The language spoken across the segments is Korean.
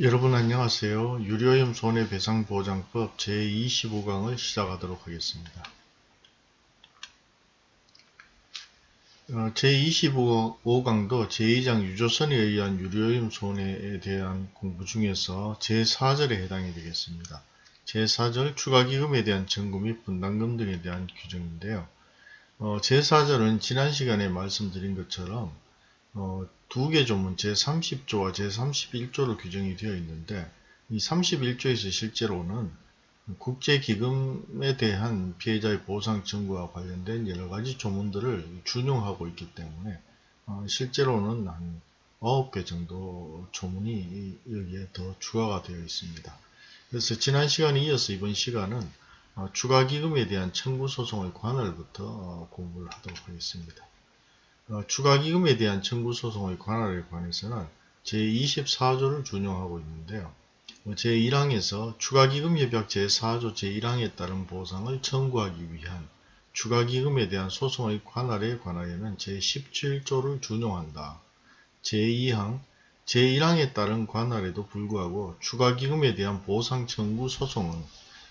여러분 안녕하세요. 유료염 손해배상보장법 제25강을 시작하도록 하겠습니다. 어, 제25강도 제2장 유조선에 의한 유료염 손해에 대한 공부 중에서 제4절에 해당이 되겠습니다. 제4절 추가기금에 대한 청구 및 분담금 등에 대한 규정인데요. 어, 제4절은 지난 시간에 말씀드린 것처럼 어, 두 개 조문 제30조와 제31조로 규정이 되어 있는데 이 31조에서 실제로는 국제기금에 대한 피해자의 보상 청구와 관련된 여러가지 조문들을 준용하고 있기 때문에 어, 실제로는 한 9개 정도 조문이 여기에 더 추가가 되어 있습니다. 그래서 지난 시간에 이어서 이번 시간은 어, 추가기금에 대한 청구소송의 관할부터 어, 공부를 하도록 하겠습니다. 어, 추가기금에 대한 청구소송의 관할에 관해서는 제24조를 준용하고 있는데요. 뭐 제1항에서 추가기금협약 제4조 제1항에 따른 보상을 청구하기 위한 추가기금에 대한 소송의 관할에 관하여는 제17조를 준용한다. 제2항, 제1항에 따른 관할에도 불구하고 추가기금에 대한 보상 청구 소송은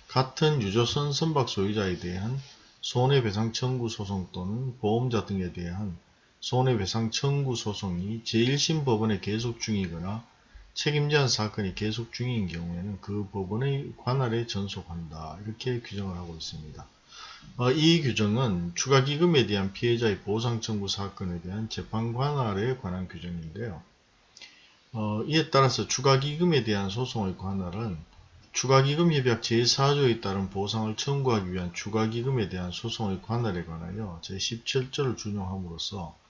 같은 유조선 선박 소유자에 대한 손해배상 청구 소송 또는 보험자 등에 대한 손해배상 청구 소송이 제1심 법원에 계속 중이거나 책임제한 사건이 계속 중인 경우에는 그 법원의 관할에 전속한다. 이렇게 규정을 하고 있습니다. 어, 이 규정은 추가기금에 대한 피해자의 보상 청구 사건에 대한 재판 관할에 관한 규정인데요. 어, 이에 따라서 추가기금에 대한 소송의 관할은 추가기금협약 제4조에 따른 보상을 청구하기 위한 추가기금에 대한 소송의 관할에 관하여 제17조를 준용함으로써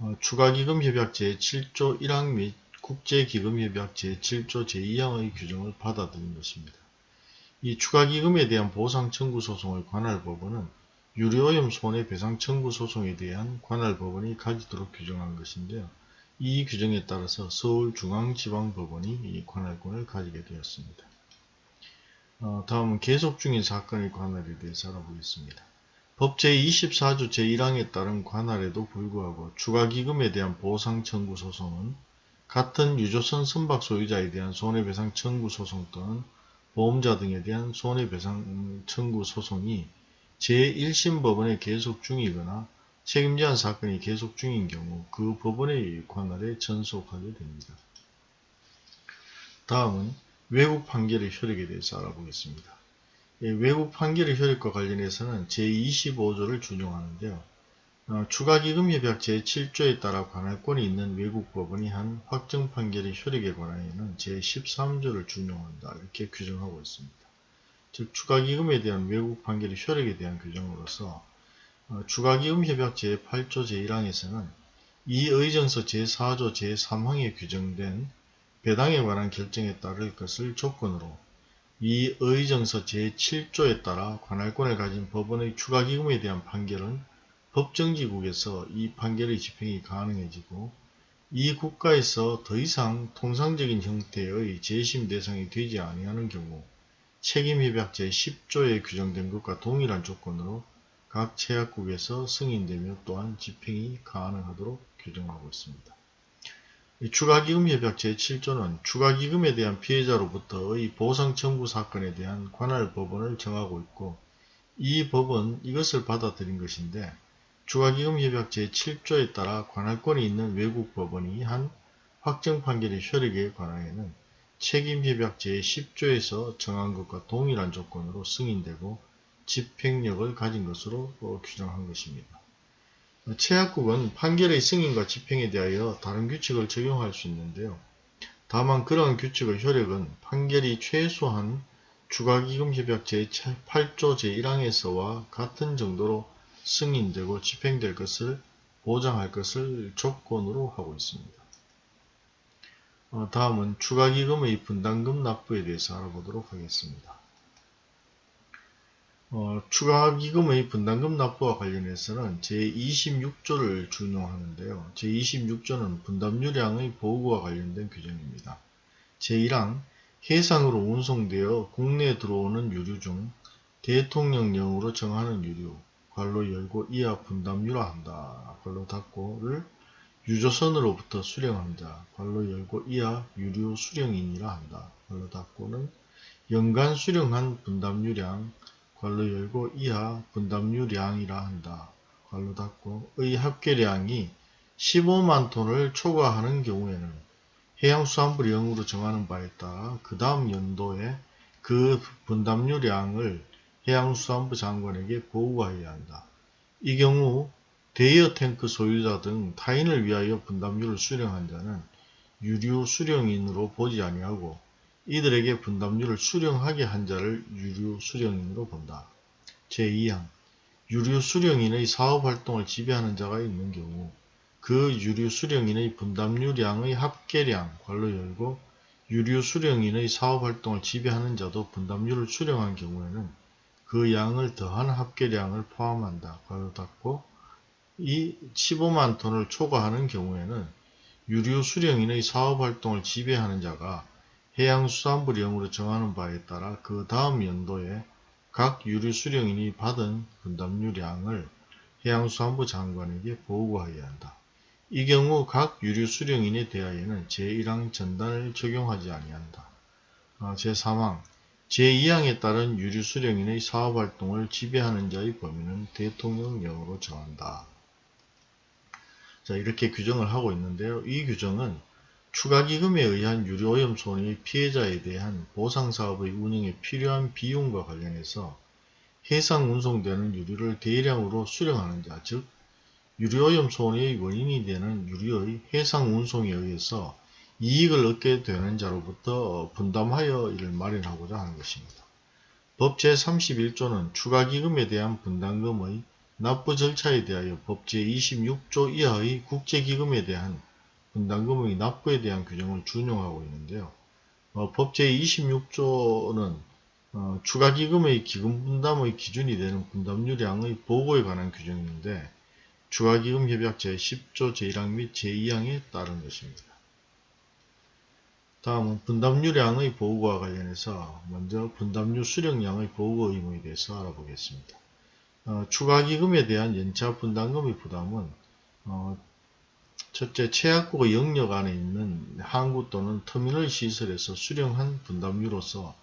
어, 추가기금협약 제7조 1항 및 국제기금협약 제7조 제2항의 규정을 받아들인 것입니다. 이 추가기금에 대한 보상 청구 소송의 관할법원은 유료오염 손해배상 청구 소송에 대한 관할법원이 가지도록 규정한 것인데요. 이 규정에 따라서 서울중앙지방법원이 이 관할권을 가지게 되었습니다. 어, 다음은 계속 중인 사건의 관할에 대해서 알아보겠습니다. 법 제24조 제1항에 따른 관할에도 불구하고 추가기금에 대한 보상 청구 소송은 같은 유조선 선박 소유자에 대한 손해배상 청구 소송 또는 보험자 등에 대한 손해배상 청구 소송이 제1심 법원에 계속 중이거나 책임제한 사건이 계속 중인 경우 그 법원의 관할에 전속하게 됩니다. 다음은 외국 판결의 효력에 대해서 알아보겠습니다. 예, 외국 판결의 효력과 관련해서는 제25조를 준용하는데요. 어, 추가기금협약 제7조에 따라 관할권이 있는 외국 법원이 한 확정 판결의 효력에 관하여는 제13조를 준용한다 이렇게 규정하고 있습니다. 즉 추가기금에 대한 외국 판결의 효력에 대한 규정으로서 어, 추가기금협약 제8조 제1항에서는 이 의정서 제4조 제3항에 규정된 배당에 관한 결정에 따를 것을 조건으로 이 의정서 제7조에 따라 관할권을 가진 법원의 추가기금에 대한 판결은 법정지국에서 이 판결의 집행이 가능해지고 이 국가에서 더 이상 통상적인 형태의 재심 대상이 되지 아니하는 경우 책임협약 제10조에 규정된 것과 동일한 조건으로 각 제약국에서 승인되며 또한 집행이 가능하도록 규정하고 있습니다. 추가기금협약 제7조는 추가기금에 대한 피해자로부터의 보상 청구 사건에 대한 관할 법원을 정하고 있고 이 법은 이것을 받아들인 것인데 추가기금협약 제7조에 따라 관할권이 있는 외국 법원이 한 확정 판결의 효력에 관하여는 책임협약 제10조에서 정한 것과 동일한 조건으로 승인되고 집행력을 가진 것으로 규정한 것입니다. 최약국은 판결의 승인과 집행에 대하여 다른 규칙을 적용할 수 있는데요. 다만 그러한 규칙의 효력은 판결이 최소한 추가기금협약 제8조 제1항에서와 같은 정도로 승인되고 집행될 것을 보장할 것을 조건으로 하고 있습니다. 어, 다음은 추가기금의 분담금 납부에 대해서 알아보도록 하겠습니다. 어, 추가기금의 분담금 납부와 관련해서는 제26조를 준용하는데요. 제26조는 분담유량의 보고와 관련된 규정입니다. 제1항 해상으로 운송되어 국내에 들어오는 유류 중 대통령령으로 정하는 유류, 관로 열고 이하 분담유라 한다. 관로 닫고를 유조선으로부터 자, 괄로 열고 이하 유류 수령인이라 한다. 괄로 닫고는 연간 수령한 분담유량, 괄로 열고 이하 분담유량이라 한다. 괄로 닫고 의 합계량이 15만 톤을 초과하는 경우에는 해양수산부 영으로 정하는 바에 따라 그 다음 연도에 그 분담유량을 해양수산부 장관에게 보고하여야 한다. 이 경우 대여 탱크 소유자 등 타인을 위하여 분담유를 수령한 자는 유류 수령인으로 보지 아니하고 이들에게 분담유를 수령하게 한 자를 유류 수령인으로 본다. 제2항 유류 수령인의 사업활동을 지배하는 자가 있는 경우 그 유류 수령인의 분담유량의 합계량 괄로 열고 유류 수령인의 사업활동을 지배하는 자도 분담유를 수령한 경우에는 그 양을 더한 합계량을 포함한다. 괄호 닫고 이 15만 톤을 초과하는 경우에는 유류 수령인의 사업활동을 지배하는 자가 해양수산부령으로 정하는 바에 따라 그 다음 연도에 각 유류 수령인이 받은 분담유량을 해양수산부 장관에게 보고하여야 한다. 이 경우 각 유류 수령인에 대하여는 제1항 전단을 적용하지 아니한다. 아, 제3항 제2항에 따른 유류 수령인의 사업활동을 지배하는 자의 범위는 대통령령으로 정한다. 자 이렇게 규정을 하고 있는데요. 이 규정은 추가기금에 의한 유료오염 손해 피해자에 대한 보상사업의 운영에 필요한 비용과 관련해서 해상 운송되는 유류를 대량으로 수령하는 자, 즉 유료오염 손해의 원인이 되는 유류의 해상 운송에 의해서 이익을 얻게 되는 자로부터 분담하여 이를 마련하고자 하는 것입니다. 법 제31조는 추가기금에 대한 분담금의 납부 절차에 대하여 법 제26조 이하의 국제기금에 대한 분담금의 납부에 대한 규정을 준용하고 있는데요. 어, 법 제26조는 어, 추가기금의 기금분담의 기준이 되는 분담유량의 보고에 관한 규정인데 추가기금협약 제10조 제1항 및 제2항에 따른 것입니다. 다음은 분담유량의 보고와 관련해서 먼저 분담유 수령량의 보고 의무에 대해서 알아보겠습니다. 어, 추가기금에 대한 연차 분담금의 부담은 어, 첫째, 최약국의 영역 안에 있는 항구 또는 터미널 시설에서 수령한 분담유로서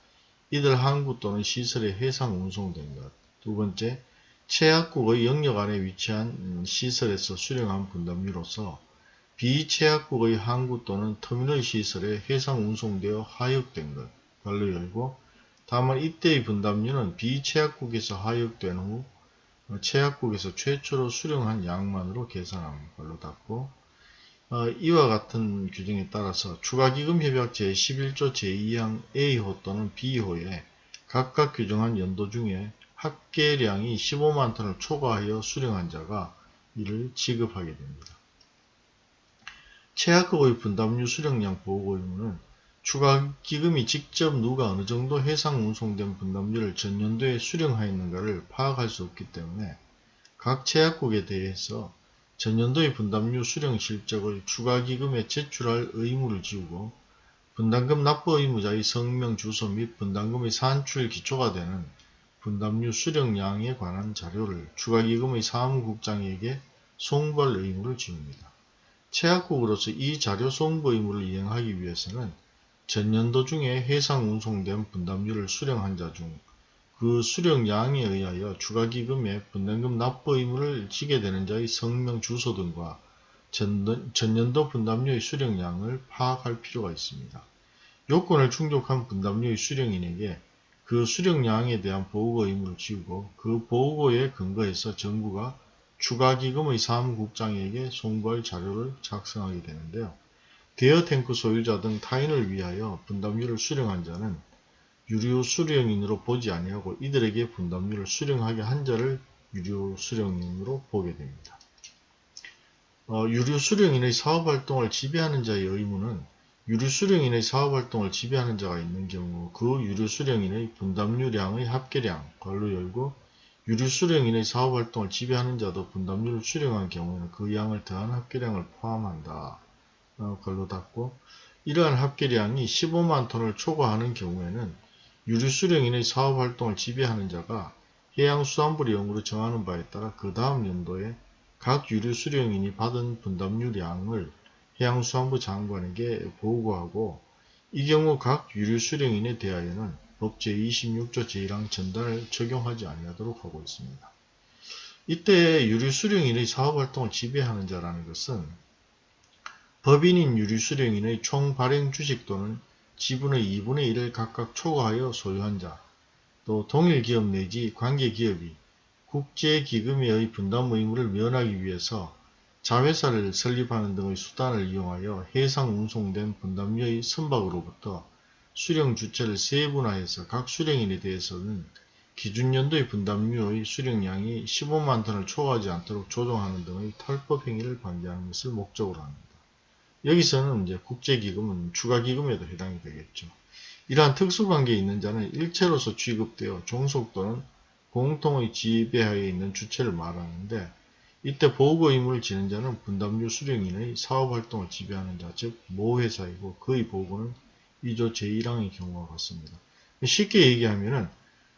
이들 항구 또는 시설에 해상 운송된 것. 두 번째, 최약국의 영역 안에 위치한 시설에서 수령한 분담유로서 비최약국의 항구 또는 터미널 시설에 해상 운송되어 하역된 것. 관로 열고 다만 이때의 분담유는 비최약국에서 하역된 후 최약국에서 최초로 수령한 양만으로 계산하는 걸로 닫고 어, 이와 같은 규정에 따라서 추가기금협약 제11조 제2항 A호 또는 B호에 각각 규정한 연도 중에 합계량이 15만 톤을 초과하여 수령한 자가 이를 지급하게 됩니다. 최하급의 분담유 수령량 보고 의무는 추가 기금이 직접 누가 어느 정도 해상 운송된 분담유를 전년도에 수령하였는가를 파악할 수 없기 때문에 각 최약국에 대해서 전년도의 분담유 수령 실적을 추가기금에 제출할 의무를 지우고 분담금 납부 의무자의 성명 주소 및 분담금의 산출 기초가 되는 분담유 수령량에 관한 자료를 추가기금의 사무국장에게 송부할 의무를 지웁니다. 최약국으로서 이 자료 송부 의무를 이행하기 위해서는 전년도 중에 해상 운송된 분담유를 수령한 자 중 그 수령량에 의하여 추가기금에 분담금 납부 의무를 지게 되는 자의 성명 주소 등과 전년도 분담료의 수령량을 파악할 필요가 있습니다. 요건을 충족한 분담료의 수령인에게 그 수령량에 대한 보고 의무를 지우고 그 보고에 근거해서 정부가 추가기금의 사무국장에게 송부할 자료를 작성하게 되는데요. 대여 탱크 소유자 등 타인을 위하여 분담료를 수령한 자는 유료 수령인으로 보지 아니하고 이들에게 분담료를 수령하게 한 자를 유료 수령인으로 보게 됩니다. 어, 유료 수령인의 사업활동을 지배하는 자의 의무는 유료 수령인의 사업활동을 지배하는 자가 있는 경우 그 유료 수령인의 분담료량의 합계량, 걸로 열고 유류 수령인의 사업활동을 지배하는 자도 분담료를 수령한 경우에는 그 양을 더한 합계량을 포함한다. 어, 걸로 닫고 이러한 합계량이 15만 톤을 초과하는 경우에는 유류 수령인의 사업활동을 지배하는 자가 해양수산부령으로 정하는 바에 따라 그 다음 연도에 각 유류 수령인이 받은 분담유량을 해양수산부 장관에게 보고하고 이 경우 각 유류 수령인에 대하여는 법 제26조 제1항 전단을 적용하지 아니하도록 하고 있습니다. 이때 유류 수령인의 사업활동을 지배하는 자라는 것은 법인인 유류 수령인의 총 발행 주식 또는 지분의 2분의 1을 각각 초과하여 소유한 자, 또 동일 기업 내지 관계 기업이 국제기금에 의 분담 의무를 면하기 위해서 자회사를 설립하는 등의 수단을 이용하여 해상 운송된 분담료의 선박으로부터 수령 주체를 세분화해서 각 수령인에 대해서는 기준연도의 분담료의 수령량이 15만 톤을 초과하지 않도록 조정하는 등의 탈법 행위를 방지하는 것을 목적으로 합니다. 여기서는 이제 국제기금은 추가기금에도 해당이 되겠죠. 이러한 특수관계에 있는 자는 일체로서 취급되어 종속 또는 공통의 지배하에 있는 주체를 말하는데 이때 보고 의무를 지는 자는 분담료 수령인의 사업활동을 지배하는 자, 즉 모회사이고 그의 보고는 2조 제1항의 경우와 같습니다. 쉽게 얘기하면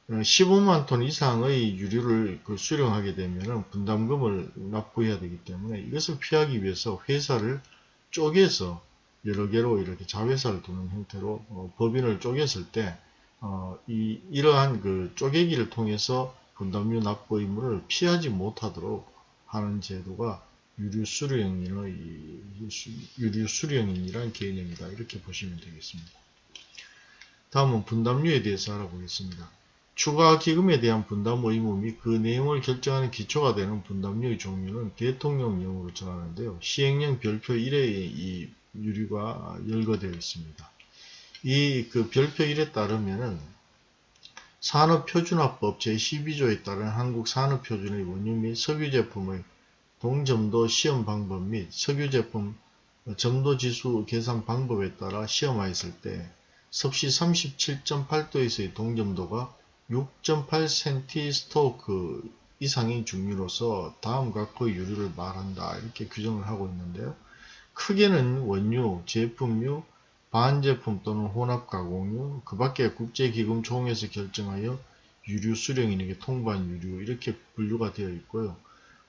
은 15만 톤 이상의 유류를 그 수령하게 되면 분담금을 납부해야 되기 때문에 이것을 피하기 위해서 회사를 쪼개서 여러 개로 이렇게 자회사를 두는 형태로 어, 법인을 쪼갰을 때 어, 이, 이러한 그 쪼개기를 통해서 분담료 납부 의무를 피하지 못하도록 하는 제도가 유류 수령인의 유류 수령인이란 개념이다 이렇게 보시면 되겠습니다. 다음은 분담료에 대해서 알아보겠습니다. 추가 기금에 대한 분담 의무 및 그 내용을 결정하는 기초가 되는 분담료의 종류는 대통령령으로 정하는데요. 시행령 별표 1에 이 유류가 열거되어 있습니다. 이 그 별표 1에 따르면은 산업표준화법 제12조에 따른 한국산업표준의 원유 및 석유제품의 동점도 시험 방법 및 석유제품 점도지수 계산 방법에 따라 시험하였을 때 섭씨 37.8도에서의 동점도가 6.8cm 스토크 이상의 중류로서 다음과 그 유류를 말한다 이렇게 규정을 하고 있는데요. 크게는 원유, 제품류, 반제품 또는 혼합가공유, 그 밖에 국제기금 총회에서 결정하여 유류 수령인에게 통보한 유류 이렇게 분류가 되어 있고요.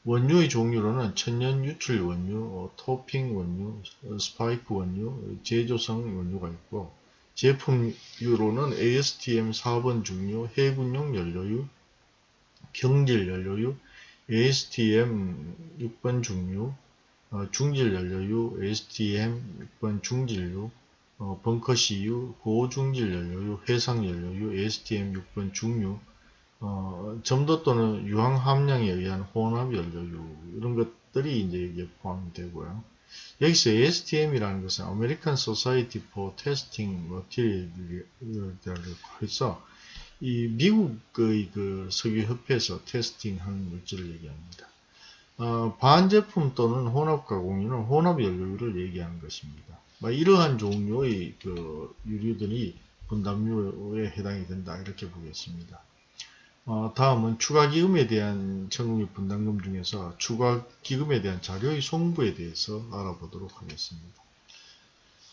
원유의 종류로는 천연 유출 원유, 어, 토핑 원유, 어, 스파이크 원유, 제조성 원유가 있고 제품유로는 ASTM 4번 중유, 해군용 연료유, 경질 연료유, ASTM 6번 중유, 어, 중질 연료유, ASTM 6번 중질유, 어, 벙커CU, 고중질 연료유, 해상 연료유, ASTM 6번 중유, 어, 점도 또는 유황 함량에 의한 혼합 연료유 이런 것들이 이제 이게 포함되고요. 여기서 ASTM이라는 것은 American Society for Testing Material이라고 해서 이 미국의 그 석유협회에서 테스팅하는 물질을 얘기합니다. 어, 반제품 또는 혼합 가공유는 혼합 연료를 얘기하는 것입니다. 이러한 종류의 그 유류들이 분담료에 해당이 된다 이렇게 보겠습니다. 어, 다음은 추가기금에 대한 청구및 분담금 중에서 추가기금에 대한 자료의 송부에 대해서 알아보도록 하겠습니다.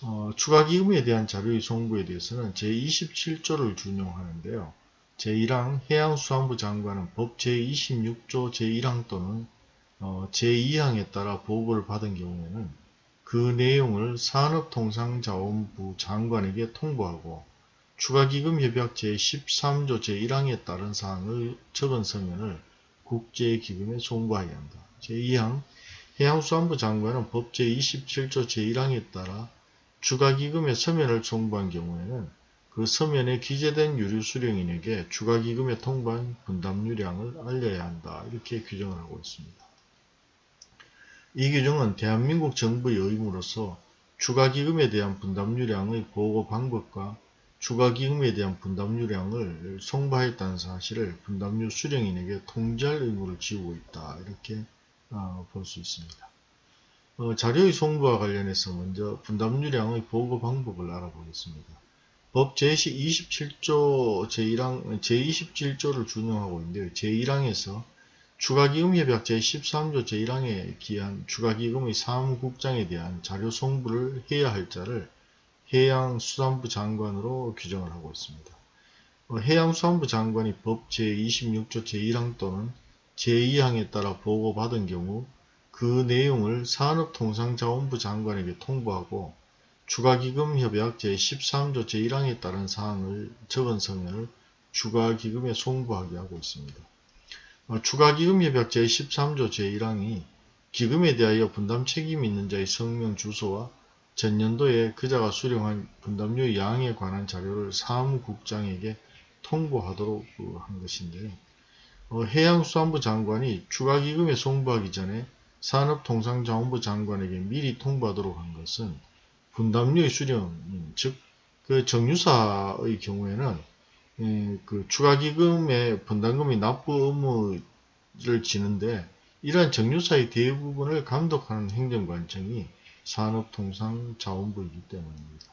어, 추가기금에 대한 자료의 송부에 대해서는 제27조를 준용하는데요. 제1항 해양수산부 장관은 법 제26조 제1항 또는 어, 제2항에 따라 보고를 받은 경우에는 그 내용을 산업통상자원부 장관에게 통보하고 추가기금협약 제13조 제1항에 따른 사항을 적은 서면을 국제기금에 송부하여야 한다. 제2항 해양수산부 장관은 법 제27조 제1항에 따라 추가기금의 서면을 송부한 경우에는 그 서면에 기재된 유류 수령인에게 추가기금에 통보한 분담유량을 알려야 한다. 이렇게 규정을 하고 있습니다. 이 규정은 대한민국 정부의 의무로서 추가기금에 대한 분담유량의 보고 방법과 추가기금에 대한 분담유량을 송부하였다는 사실을 분담료 수령인에게 통지할 의무를 지우고 있다. 이렇게 어, 볼수 있습니다. 어, 자료의 송부와 관련해서 먼저 분담유량의 보고 방법을 알아보겠습니다. 법 제27조 제1항, 제27조를 준용하고 있는데요. 제1항에서 추가기금협약 제13조 제1항에 기한 추가기금의 사무국장에 대한 자료 송부를 해야 할 자를 해양수산부 장관으로 규정을 하고 있습니다. 어, 해양수산부 장관이 법 제26조 제1항 또는 제2항에 따라 보고받은 경우 그 내용을 산업통상자원부 장관에게 통보하고 추가기금협약 제13조 제1항에 따른 사항을 적은 서면을 추가기금에 송부하게 하고 있습니다. 어, 추가기금협약 제13조 제1항이 기금에 대하여 분담 책임이 있는 자의 성명 주소와 전년도에 그자가 수령한 분담료 양에 관한 자료를 사무국장에게 통보하도록 그한 것인데요. 어, 해양수산부 장관이 추가기금에 송부하기 전에 산업통상자원부 장관에게 미리 통보하도록 한 것은 분담료의 수령, 즉, 그 정유사의 경우에는 예, 그 추가기금에 분담금이 납부 의무를 지는데 이러한 정유사의 대부분을 감독하는 행정관청이 산업통상자원부이기 때문입니다.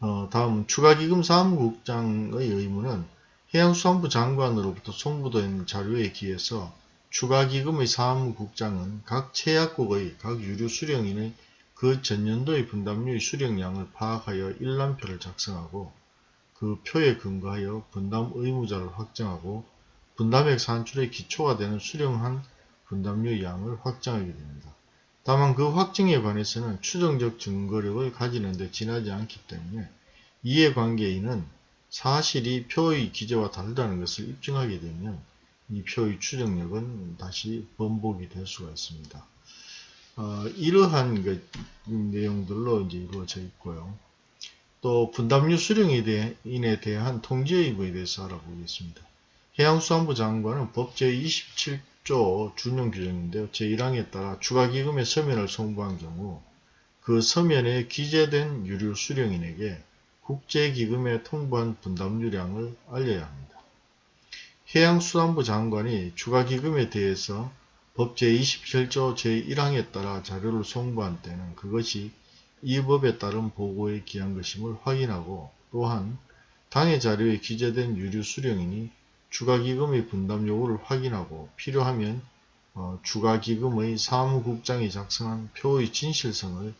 어, 다음 추가기금 사무국장의 의무는 해양수산부 장관으로부터 송부된 자료에 기해서 추가기금의 사무국장은 각 체약국의 각 유류 수령인의 그 전년도의 분담료의 수령량을 파악하여 일람표를 작성하고 그 표에 근거하여 분담 의무자를 확정하고 분담액 산출의 기초가 되는 수령한 분담료 양을 확정하게 됩니다. 다만 그 확정에 관해서는 추정적 증거력을 가지는 데 지나지 않기 때문에 이해관계인은 사실이 표의 기재와 다르다는 것을 입증하게 되면 이 표의 추정력은 다시 번복이 될 수가 있습니다. 어, 이러한 그 내용들로 이제 이루어져 있고요. 또 분담료 수령인에 대한 통제 의무에 대해서 알아보겠습니다. 해양수산부 장관은 법 제27 조 준용 규정인데요. 제1항에 따라 추가기금의 서면을 송부한 경우 그 서면에 기재된 유류 수령인에게 국제기금에 통보한 분담료량을 알려야 합니다. 해양수산부 장관이 추가기금에 대해서 법 제27조 제1항에 따라 자료를 송부한 때는 그것이 이 법에 따른 보고에 기한 것임을 확인하고 또한 당해 자료에 기재된 유류 수령인이 추가기금의 분담 요구를 확인하고 필요하면 어, 추가기금의 사무국장이 작성한 표의 진실성을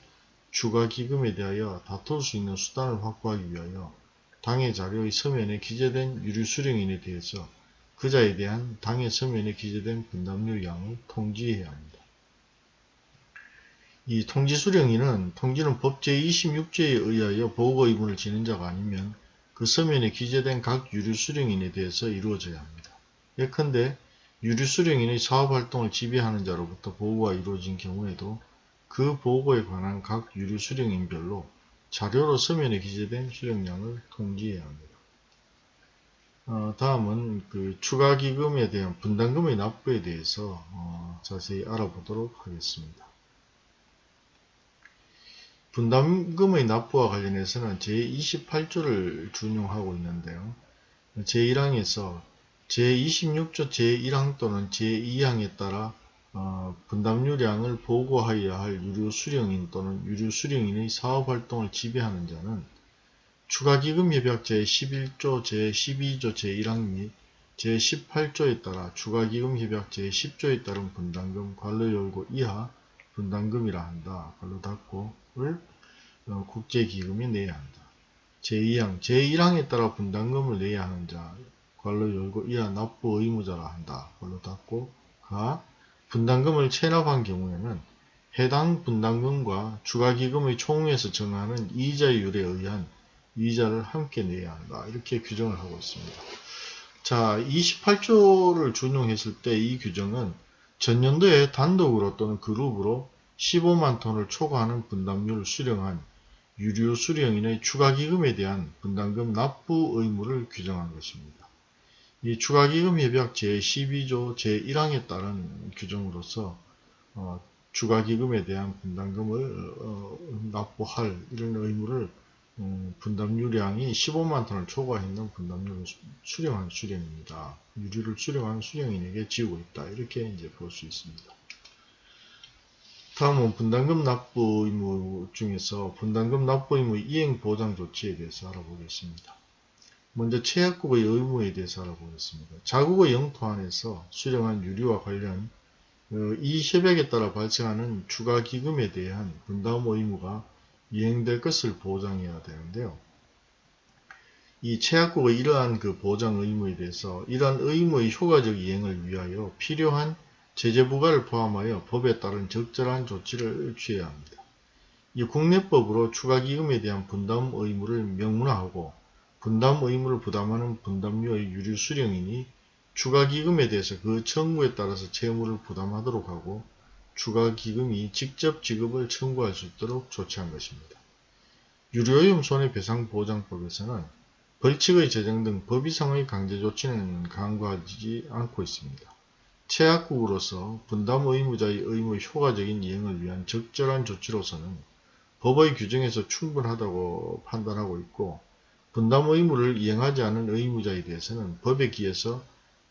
추가기금에 대하여 다툴 수 있는 수단을 확보하기 위하여 당해 자료의 서면에 기재된 유류 수령인에 대해서 그자에 대한 당해 서면에 기재된 분담료 양을 통지해야 합니다. 이 통지 수령인은 통지는 법 제26조에 의하여 보고 의무를 지는 자가 아니면 그 서면에 기재된 각 유류 수령인에 대해서 이루어져야 합니다. 예컨대 유류 수령인의 사업활동을 지배하는 자로부터 보고가 이루어진 경우에도 그 보고에 관한 각 유류 수령인별로 자료로 서면에 기재된 수령량을 통지해야 합니다. 어, 다음은 그 추가기금에 대한 분담금의 납부에 대해서 어, 자세히 알아보도록 하겠습니다. 분담금의 납부와 관련해서는 제28조를 준용하고 있는데요. 제1항에서 제26조 제1항 또는 제2항에 따라 어, 분담료량을 보고하여야 할 유류 수령인 또는 유류 수령인의 사업활동을 지배하는 자는 추가기금협약 제11조, 제12조, 제1항 및 제18조에 따라 추가기금협약 제10조에 따른 분담금 관로열고 이하 분담금이라 한다. 관로 닫고 를 어, 국제기금이 내야 한다. 제2항, 제1항에 따라 분담금을 내야 하는 자 관로 열고 이하 납부 의무자라 한다. 관로 닫고 가 분담금을 체납한 경우에는 해당 분담금과 추가기금의 총에서 정하는 이자율에 의한 이자를 함께 내야 한다. 이렇게 규정을 하고 있습니다. 자, 28조를 준용했을 때 이 규정은 전년도에 단독으로 또는 그룹으로 15만 톤을 초과하는 분담료를 수령한 유류 수령인의 추가기금에 대한 분담금 납부 의무를 규정한 것입니다. 이 추가기금 협약 제12조 제1항에 따른 규정으로서 어, 추가기금에 대한 분담금을 어, 납부할 이런 의무를 음, 분담유량이 15만 톤을 초과했는 분담유를 수령한 수령입니다. 유류를 수령한 수령인에게 지우고 있다. 이렇게 이제 볼 수 있습니다. 다음은 분담금 납부 의무 중에서 분담금 납부 의무 이행 보장 조치에 대해서 알아보겠습니다. 먼저 최약국의 의무에 대해서 알아보겠습니다. 자국의 영토 안에서 수령한 유류와 관련 어, 이 협약에 따라 발생하는 추가 기금에 대한 분담 의무가 이행될 것을 보장해야 되는데요. 이 최약국의 이러한 그 보장 의무에 대해서 이러한 의무의 효과적 이행을 위하여 필요한 제재 부과를 포함하여 법에 따른 적절한 조치를 취해야 합니다. 이 국내법으로 추가기금에 대한 분담 의무를 명문화하고 분담 의무를 부담하는 분담료의 유류 수령인이 추가기금에 대해서 그 청구에 따라서 채무를 부담하도록 하고 추가기금이 직접 지급을 청구할 수 있도록 조치한 것입니다. 유료오염 손해배상보장법에서는 벌칙의 제정 등 법 이상의 강제조치는 강구하지 않고 있습니다. 최악국으로서 분담 의무자의 의무의 효과적인 이행을 위한 적절한 조치로서는 법의 규정에서 충분하다고 판단하고 있고 분담 의무를 이행하지 않은 의무자에 대해서는 법에 기해서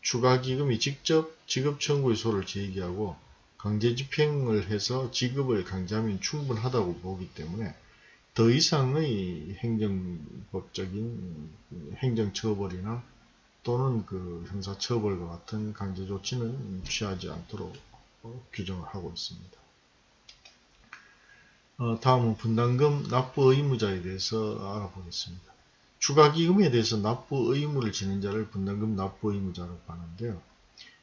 추가기금이 직접 지급 청구의 소를 제기하고 강제 집행을 해서 지급을 강제하면 충분하다고 보기 때문에 더 이상의 행정법적인 행정처벌이나 또는 그 형사처벌과 같은 강제 조치는 취하지 않도록 규정을 하고 있습니다. 어, 다음은 분담금 납부 의무자에 대해서 알아보겠습니다. 추가기금에 대해서 납부 의무를 지는 자를 분담금 납부 의무자라고 하는데요.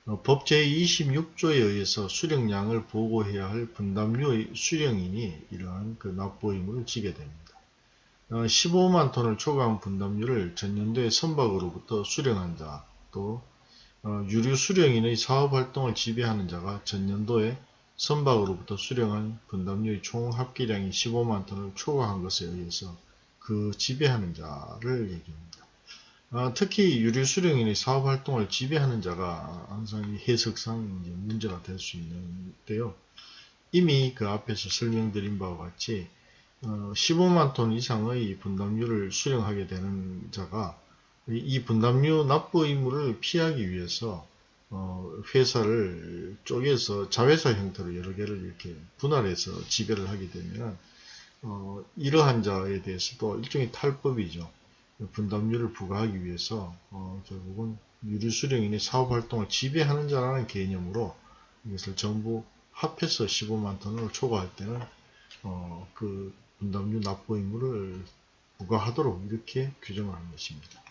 어, 법 제26조에 의해서 수령량을 보고해야 할 분담료의 수령인이 이러한 그 납부 의무를 지게 됩니다. 어, 15만 톤을 초과한 분담료를 전년도에 선박으로부터 수령한 자, 또 어, 유류 수령인의 사업활동을 지배하는 자가 전년도에 선박으로부터 수령한 분담료의 총 합계량이 15만 톤을 초과한 것에 의해서 그 지배하는 자를 얘기합니다. 아, 특히 유류 수령인의 사업 활동을 지배하는 자가 항상 해석상 문제가 될 수 있는데요. 이미 그 앞에서 설명드린 바와 같이 어, 15만 톤 이상의 분담료를 수령하게 되는 자가 이 분담료 납부 의무를 피하기 위해서 어, 회사를 쪼개서 자회사 형태로 여러 개를 이렇게 분할해서 지배를 하게 되면 어, 이러한 자에 대해서도 일종의 탈법이죠. 분담료를 부과하기 위해서 어, 결국은 유류수령인의 사업활동을 지배하는 자라는 개념으로 이것을 전부 합해서 15만 톤을 초과할 때는 어, 그 분담료 납부 의무를 부과하도록 이렇게 규정을 한 것입니다.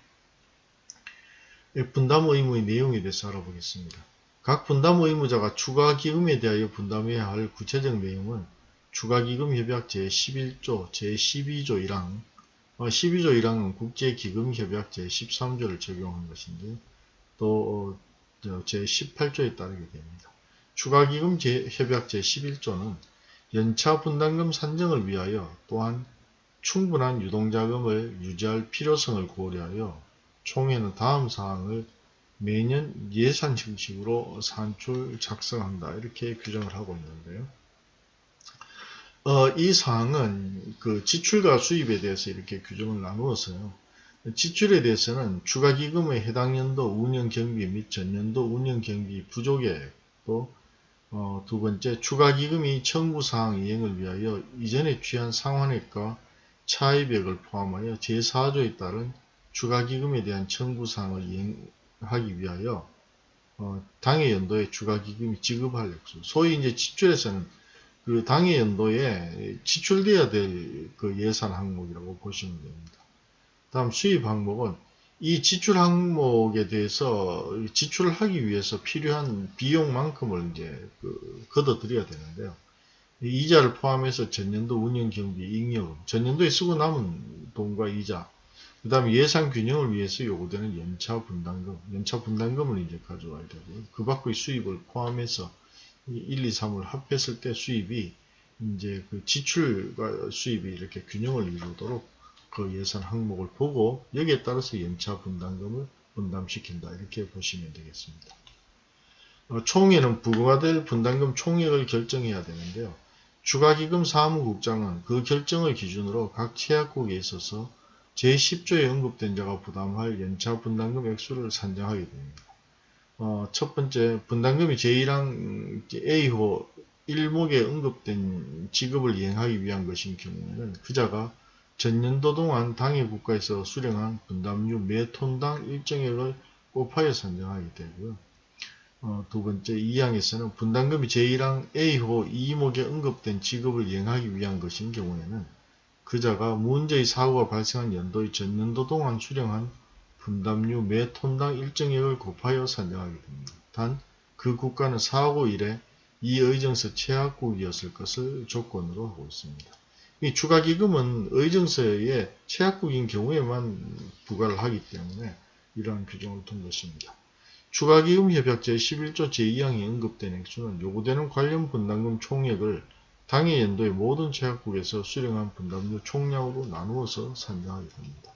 분담 의무의 내용에 대해서 알아보겠습니다. 각 분담 의무자가 추가기금에 대하여 분담해야 할 구체적 내용은 추가기금협약 제11조, 제12조 1항, 12조 1항은 국제기금협약 제13조를 적용한 것인데 또 제18조에 따르게 됩니다. 추가기금 협약 제11조는 연차 분담금 산정을 위하여 또한 충분한 유동자금을 유지할 필요성을 고려하여 총회는 다음 사항을 매년 예산 형식으로 산출 작성한다 이렇게 규정을 하고 있는데요. 어, 이 사항은 그 지출과 수입에 대해서 이렇게 규정을 나누었어요. 지출에 대해서는 추가 기금의 해당 연도 운영 경비 및 전년도 운영 경비 부족액 또 어, 두 번째 추가기금이 청구사항 이행을 위하여 이전에 취한 상환액과 차입액을 포함하여 제4조에 따른 추가기금에 대한 청구사항을 이행하기 위하여 어, 당해 연도에 추가기금이 지급할 액수 소위 이제 지출에서는 그 당해 연도에 지출돼야 될 그 예산 항목이라고 보시면 됩니다. 다음 수입 항목은 이 지출 항목에 대해서 지출을 하기 위해서 필요한 비용만큼을 이제 그 걷어들여야 되는데요. 이자를 포함해서 전년도 운영경비 잉여금, 전년도에 쓰고 남은 돈과 이자, 그 다음에 예산 균형을 위해서 요구되는 연차 분담금, 연차 분담금을 이제 가져와야 되고요. 그 밖의 수입을 포함해서 1, 2, 3을 합했을 때 수입이 이제 그 지출과 수입이 이렇게 균형을 이루도록 그 예산 항목을 보고 여기에 따라서 연차 분담금을 분담시킨다 이렇게 보시면 되겠습니다. 어, 총회는 부과될 분담금 총액을 결정해야 되는데요. 추가기금 사무국장은 그 결정을 기준으로 각 채약국에 있어서 제10조에 언급된 자가 부담할 연차 분담금 액수를 산정하게 됩니다. 어, 첫 번째, 분담금이 제1항 A호 1목에 언급된 지급을 이행하기 위한 것인 경우에는 그자가 전년도 동안 당해 국가에서 수령한 분담료 매 톤당 일정액을 곱하여 산정하게 되고요. 어, 두 번째, 2항에서는 분담금이 제1항 A호 2목에 언급된 지급을 이행하기 위한 것인 경우에는 그자가 문제의 사고가 발생한 연도의 전년도 동안 수령한 분담료 매 톤당 일정액을 곱하여 산정하게 됩니다. 단, 그 국가는 사고 이래 이 의정서 최악국이었을 것을 조건으로 하고 있습니다. 이 추가기금은 의정서의 최악국인 경우에만 부과를 하기 때문에 이러한 규정을 둔 것입니다. 추가기금 협약 제 11조 제2항에 언급된 액수는 요구되는 관련 분담금 총액을 당해 연도의 모든 최악국에서 수령한 분담료 총량으로 나누어서 산정하게 됩니다.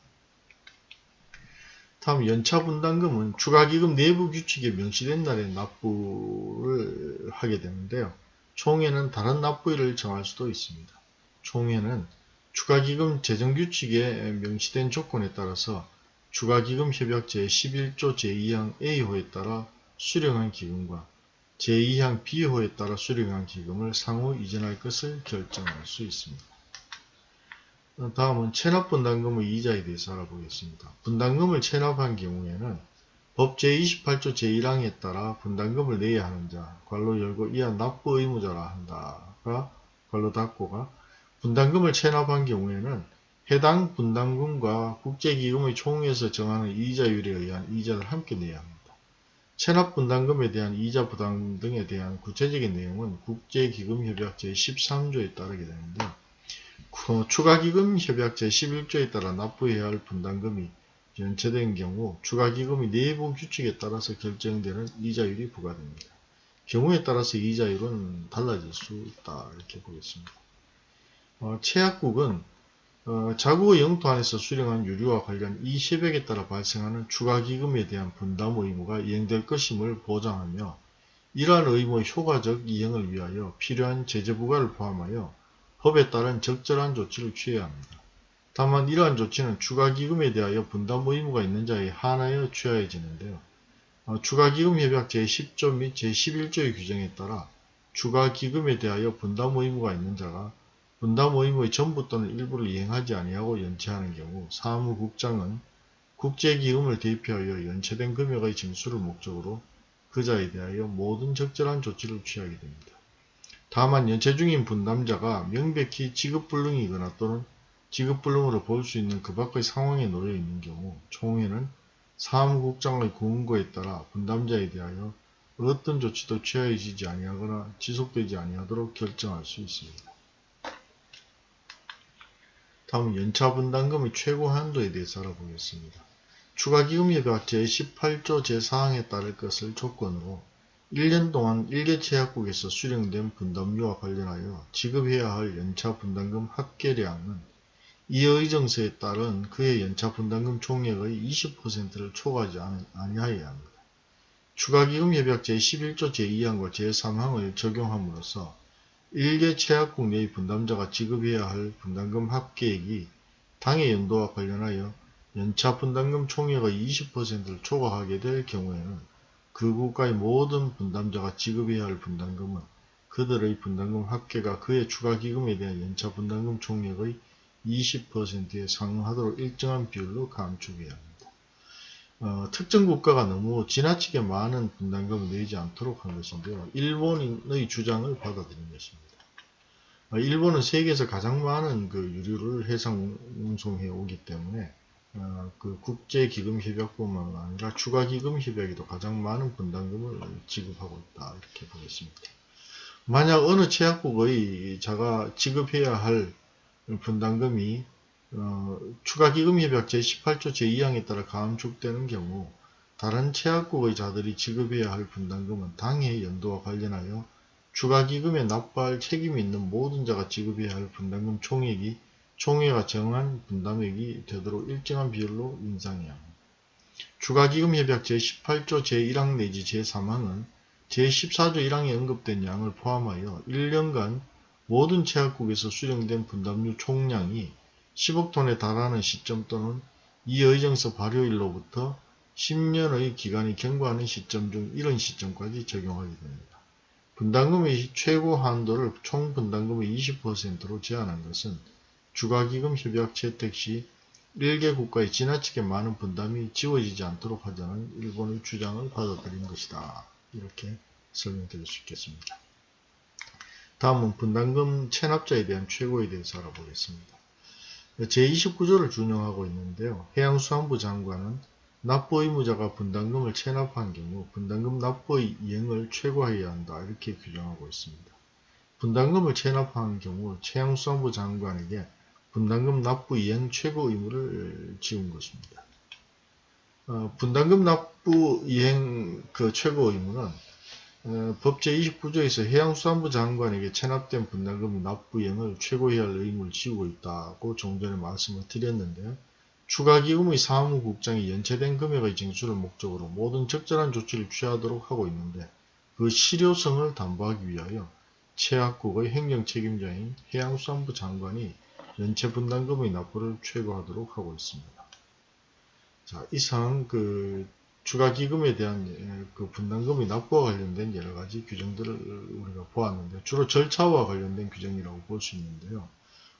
다음 연차 분담금은 추가기금 내부 규칙에 명시된 날에 납부를 하게 되는데요. 총회는 다른 납부일을 정할 수도 있습니다. 총회는 추가기금 재정규칙에 명시된 조건에 따라서 추가기금 협약 제11조 제2항 A호에 따라 수령한 기금과 제2항 B호에 따라 수령한 기금을 상호 이전할 것을 결정할 수 있습니다. 다음은 체납분담금의 이자에 대해서 알아보겠습니다. 분담금을 체납한 경우에는 법 제28조 제1항에 따라 분담금을 내야 하는 자, 괄로 열고 이하 납부 의무자라 한다가 괄로 닫고가 분담금을 체납한 경우에는 해당 분담금과 국제기금의 총에서 정하는 이자율에 의한 이자를 함께 내야 합니다. 체납 분담금에 대한 이자 부담 등에 대한 구체적인 내용은 국제기금협약 제13조에 따르게 되는데 추가기금협약 제11조에 따라 납부해야 할 분담금이 연체된 경우 추가기금의 내부 규칙에 따라서 결정되는 이자율이 부과됩니다. 경우에 따라서 이자율은 달라질 수 있다 이렇게 보겠습니다. 어, 최약국은 어, 자국의 영토 안에서 수령한 유류와 관련 이 협약에 따라 발생하는 추가 기금에 대한 분담 의무가 이행될 것임을 보장하며 이러한 의무의 효과적 이행을 위하여 필요한 제재 부과를 포함하여 법에 따른 적절한 조치를 취해야 합니다. 다만 이러한 조치는 추가 기금에 대하여 분담 의무가 있는 자에 한하여 취하여지는데요. 어, 추가 기금 협약 제10조 및 제11조의 규정에 따라 추가 기금에 대하여 분담 의무가 있는 자가 분담 의무의 전부 또는 일부를 이행하지 아니하고 연체하는 경우 사무국장은 국제기금을 대표하여 연체된 금액의 징수를 목적으로 그자에 대하여 모든 적절한 조치를 취하게 됩니다. 다만 연체 중인 분담자가 명백히 지급불능이거나 또는 지급불능으로 볼 수 있는 그 밖의 상황에 놓여 있는 경우 총회는 사무국장의 공고에 따라 분담자에 대하여 어떤 조치도 취하여지지 아니하거나 지속되지 아니하도록 결정할 수 있습니다. 다음 연차분담금의 최고 한도에 대해서 알아보겠습니다. 추가기금협약 제18조 제4항에 따를 것을 조건으로 1년 동안 일개체약국에서 수령된 분담료와 관련하여 지급해야 할 연차분담금 합계량은 이 의정서에 따른 그의 연차분담금 총액의 20%를 초과하지 아니하여야 합니다. 추가기금협약 제11조 제2항과 제3항을 적용함으로써 일개 체약국 내의 분담자가 지급해야 할 분담금 합계액이 당해 연도와 관련하여 연차 분담금 총액의 20%를 초과하게 될 경우에는 그 국가의 모든 분담자가 지급해야 할 분담금은 그들의 분담금 합계가 그의 추가 기금에 대한 연차 분담금 총액의 20%에 상응하도록 일정한 비율로 감축해야 합니다. 어, 특정 국가가 너무 지나치게 많은 분담금을 내지 않도록 한 것인데요. 일본의 주장을 받아들인 것입니다. 어, 일본은 세계에서 가장 많은 그 유류를 해상 운송해 오기 때문에 어, 그 국제기금협약뿐만 아니라 추가기금협약에도 가장 많은 분담금을 지급하고 있다 이렇게 보겠습니다. 만약 어느 제약국의 자가 지급해야 할 분담금이 어, 추가기금협약 제18조 제2항에 따라 감축되는 경우 다른 체약국의 자들이 지급해야 할 분담금은 당해 연도와 관련하여 추가기금에 납부할 책임이 있는 모든 자가 지급해야 할 분담금 총액이 총회가 정한 분담액이 되도록 일정한 비율로 인상해야 합니다. 추가기금협약 제18조 제1항 내지 제3항은 제14조 1항에 언급된 양을 포함하여 1년간 모든 체약국에서 수령된 분담료 총량이 10억 톤에 달하는 시점 또는 이 의정서 발효일로부터 10년의 기간이 경과하는 시점 중 이런 시점까지 적용하게 됩니다. 분담금의 최고 한도를 총 분담금의 20%로 제한한 것은 주가기금 협약 채택 시 1개 국가에 지나치게 많은 분담이 지워지지 않도록 하자는 일본의 주장을 받아들인 것이다. 이렇게 설명드릴 수 있겠습니다. 다음은 분담금 체납자에 대한 최고에 대해서 알아보겠습니다. 제29조를 준용하고 있는데요. 해양수산부 장관은 납부 의무자가 분담금을 체납한 경우 분담금 납부의 이행을 최고해야 한다 이렇게 규정하고 있습니다. 분담금을 체납한 경우 최양수산부 장관에게 분담금 납부 이행 최고 의무를 지운 것입니다. 어, 분담금 납부 이행 그 최고 의무는 어, 법 제 29조에서 해양수산부 장관에게 체납된 분담금 납부 이행을 최고해야 할 의무를 지우고 있다고 좀 전에 말씀을 드렸는데요. 추가기금의 사무국장이 연체된 금액의 징수를 목적으로 모든 적절한 조치를 취하도록 하고 있는데 그 실효성을 담보하기 위하여 최악국의 행정책임자인 해양수산부 장관이 연체 분담금의 납부를 최고하도록 하고 있습니다. 자, 이상 그 추가기금에 대한 예, 그 분담금의 납부와 관련된 여러 가지 규정들을 우리가 보았는데 주로 절차와 관련된 규정이라고 볼 수 있는데요.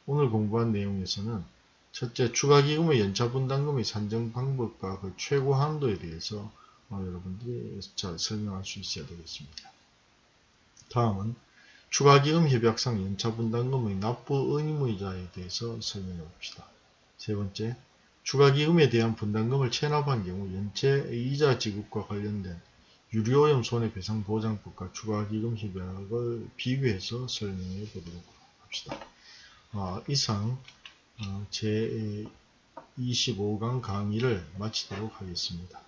오늘 공부한 내용에서는 첫째, 추가기금의 연차분담금의 산정 방법과 그 최고 한도에 대해서 어, 여러분들이 잘 설명할 수 있어야 되겠습니다. 다음은 추가기금 협약상 연차분담금의 납부 의무자에 대해서 설명해 봅시다. 세 번째, 추가기금에 대한 분담금을 체납한 경우 연체 이자 지급과 관련된 유료오염 손해배상보장법과 추가기금 협약을 비교해서 설명해 보도록 합시다. 어, 이상 어, 제 25강 강의를 마치도록 하겠습니다.